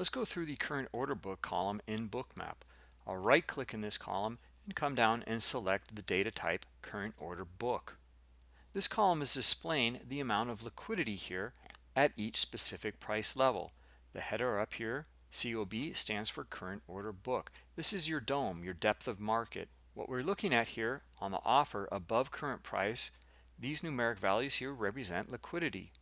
Let's go through the current order book column in Bookmap. I'll right click in this column and come down and select the data type current order book. This column is displaying the amount of liquidity here at each specific price level. The header up here, COB, stands for current order book. This is your DOM, your depth of market. What we're looking at here on the offer above current price, these numeric values here represent liquidity.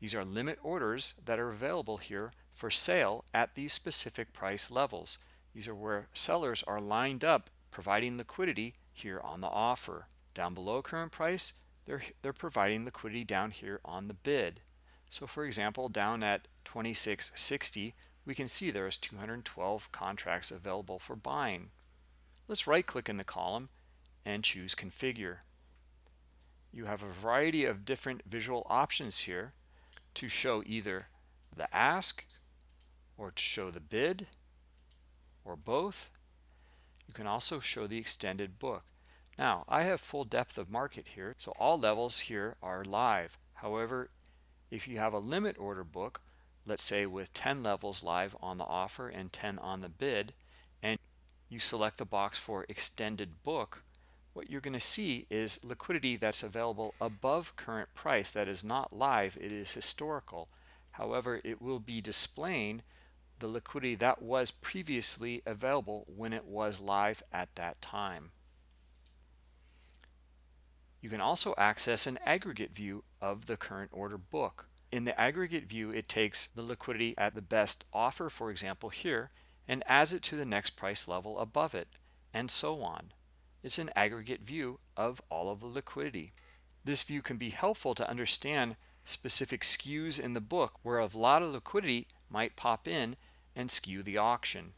These are limit orders that are available here for sale at these specific price levels. These are where sellers are lined up providing liquidity here on the offer. Down below current price, they're, they're providing liquidity down here on the bid. So for example, down at 2660, we can see there's 212 contracts available for buying. Let's right click in the column and choose configure. You have a variety of different visual options here to show either the ask or to show the bid or both. You can also show the extended book. Now, I have full depth of market here, so all levels here are live. However, if you have a limit order book, let's say with 10 levels live on the offer and 10 on the bid, and you select the box for extended book, what you're going to see is liquidity that's available above current price that is not live, it is historical. However, it will be displaying the liquidity that was previously available when it was live at that time. You can also access an aggregate view of the current order book. In the aggregate view, it takes the liquidity at the best offer, for example, here, and adds it to the next price level above it, and so on. It's an aggregate view of all of the liquidity. This view can be helpful to understand specific skews in the book where a lot of liquidity might pop in and skew the auction.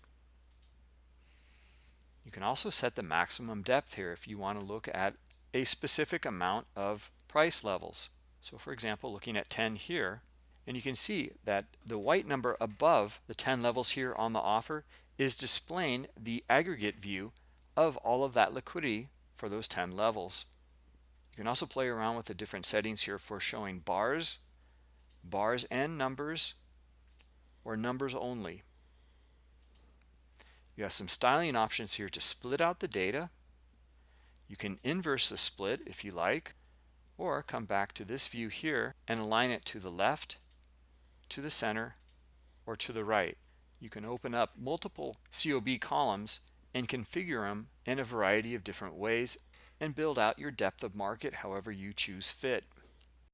You can also set the maximum depth here if you want to look at a specific amount of price levels. So for example, looking at 10 here, and you can see that the white number above the 10 levels here on the offer is displaying the aggregate view of all of that liquidity for those 10 levels. You can also play around with the different settings here for showing bars, bars and numbers, or numbers only. You have some styling options here to split out the data. You can inverse the split if you like, or come back to this view here and align it to the left, to the center, or to the right. You can open up multiple COB columns and configure them in a variety of different ways and build out your depth of market however you choose fit.